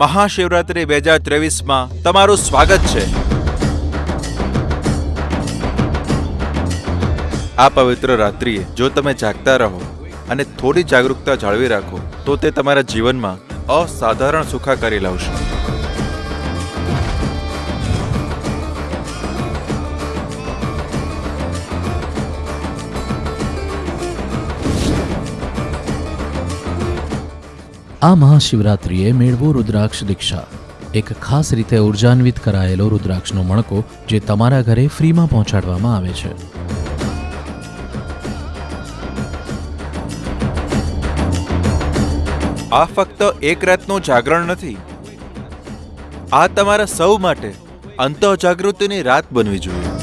મહાશિવરાત્રિ બે હજાર ત્રેવીસમાં તમારું સ્વાગત છે. આ પવિત્ર રાત્રિએ જો તમે જાગતા રહો અને થોડી જાગૃતતા જાળવી રાખો, તો તે તમારા જીવનમાં અસાધારણ સુખાકારી લાવશે. આ મહાશિવરાત્રિએ મેળવો રુદ્રાક્ષ દીક્ષા. એક ખાસ રીતે ઉર્જાન્વિત કરાયેલો રુદ્રાક્ષનો મણકો જે તમારા ઘરે ફ્રીમાં પહોંચાડવામાં આવે છે. આ ફક્ત એક રાતનું જાગરણ નથી. આ તમારા સૌ માટે અંતઃ જાગૃતિની રાત બનવી જોઈએ.